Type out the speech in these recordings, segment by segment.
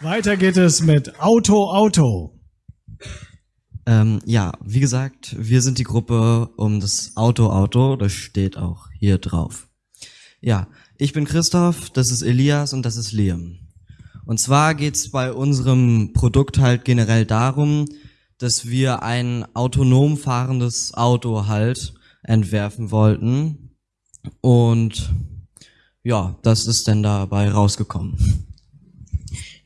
Weiter geht es mit Auto Auto. Ähm, ja, wie gesagt, wir sind die Gruppe um das Auto Auto, das steht auch hier drauf. Ja, ich bin Christoph, das ist Elias und das ist Liam. Und zwar geht's bei unserem Produkt halt generell darum, dass wir ein autonom fahrendes Auto halt entwerfen wollten. Und ja, das ist dann dabei rausgekommen.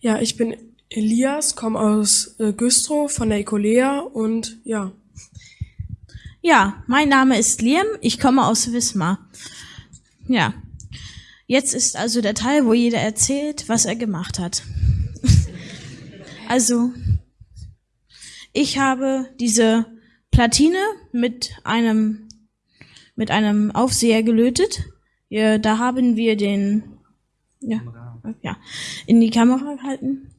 Ja, ich bin Elias, komme aus äh, Güstrow von der Ecolea und ja. Ja, mein Name ist Liam, ich komme aus Wismar. Ja, jetzt ist also der Teil, wo jeder erzählt, was er gemacht hat. also, ich habe diese Platine mit einem, mit einem Aufseher gelötet. Ja, da haben wir den, ja, ja, in die Kamera halten.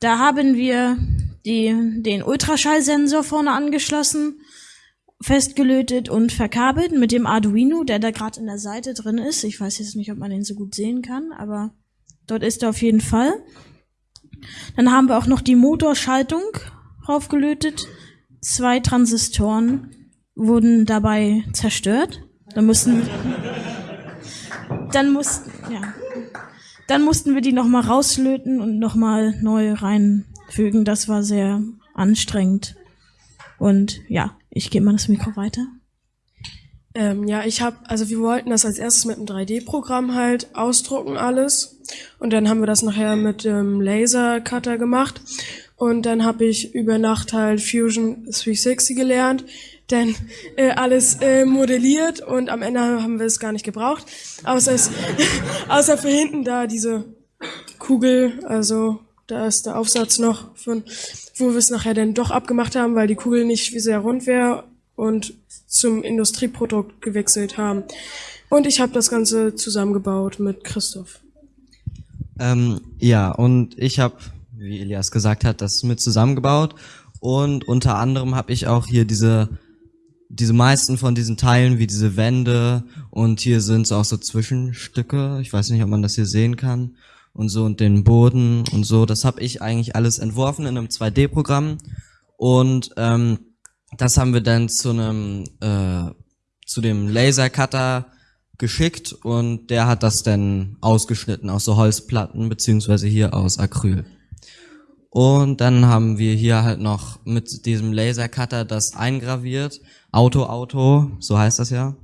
Da haben wir die, den Ultraschallsensor vorne angeschlossen, festgelötet und verkabelt mit dem Arduino, der da gerade in der Seite drin ist. Ich weiß jetzt nicht, ob man den so gut sehen kann, aber dort ist er auf jeden Fall. Dann haben wir auch noch die Motorschaltung draufgelötet. Zwei Transistoren wurden dabei zerstört. Dann mussten dann mussten, ja. Dann mussten wir die nochmal rauslöten und nochmal neu reinfügen. Das war sehr anstrengend. Und ja, ich gebe mal das Mikro weiter. Ähm, ja, ich habe, also wir wollten das als erstes mit einem 3D-Programm halt ausdrucken alles und dann haben wir das nachher mit dem Laser-Cutter gemacht und dann habe ich über Nacht halt Fusion 360 gelernt, dann äh, alles äh, modelliert und am Ende haben wir es gar nicht gebraucht, außer, es, außer für hinten da diese Kugel, also da ist der Aufsatz noch von, wo wir es nachher dann doch abgemacht haben, weil die Kugel nicht sehr rund wäre und zum Industrieprodukt gewechselt haben. Und ich habe das Ganze zusammengebaut mit Christoph. Ähm, ja, und ich habe, wie Elias gesagt hat, das mit zusammengebaut. Und unter anderem habe ich auch hier diese diese meisten von diesen Teilen, wie diese Wände und hier sind auch so Zwischenstücke. Ich weiß nicht, ob man das hier sehen kann und so und den Boden und so. Das habe ich eigentlich alles entworfen in einem 2D-Programm und ähm, das haben wir dann zu einem äh, zu dem Lasercutter geschickt und der hat das dann ausgeschnitten aus so Holzplatten beziehungsweise hier aus Acryl. Und dann haben wir hier halt noch mit diesem Lasercutter das eingraviert. Auto, Auto, so heißt das ja.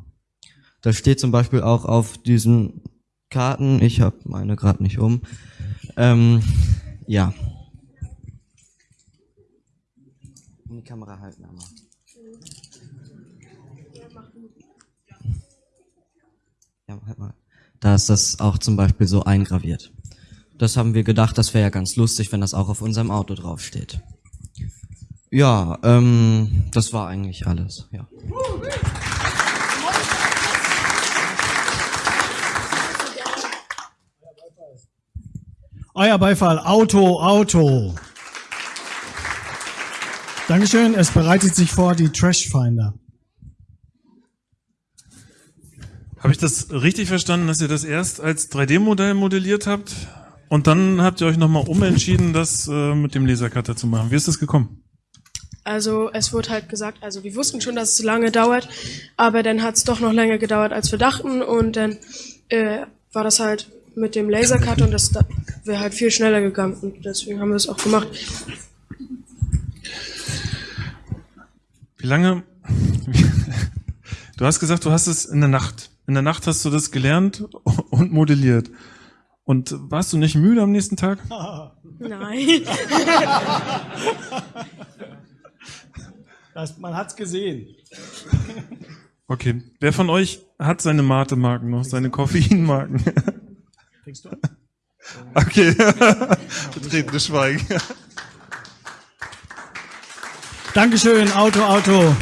Das steht zum Beispiel auch auf diesen Karten. Ich habe meine gerade nicht um. Ähm, ja. In die Kamera halten einmal. Ja, halt mal. Da ist das auch zum Beispiel so eingraviert. Das haben wir gedacht, das wäre ja ganz lustig, wenn das auch auf unserem Auto draufsteht. Ja, ähm, das war eigentlich alles, ja. Euer Beifall, Auto, Auto. Dankeschön, es bereitet sich vor die Trashfinder. Habe ich das richtig verstanden, dass ihr das erst als 3D-Modell modelliert habt? Und dann habt ihr euch nochmal umentschieden, das äh, mit dem Lasercutter zu machen. Wie ist das gekommen? Also es wurde halt gesagt, also wir wussten schon, dass es lange dauert, aber dann hat es doch noch länger gedauert, als wir dachten und dann äh, war das halt mit dem Lasercut und das wäre halt viel schneller gegangen und deswegen haben wir es auch gemacht. Wie lange? Du hast gesagt, du hast es in der Nacht. In der Nacht hast du das gelernt und modelliert. Und warst du nicht müde am nächsten Tag? Nein. Das, man hat's gesehen. Okay. Wer von euch hat seine Mate-Marken noch, seine Koffeinmarken? Kriegst du? Okay. Betretenes Schweigen. Dankeschön, Auto, Auto.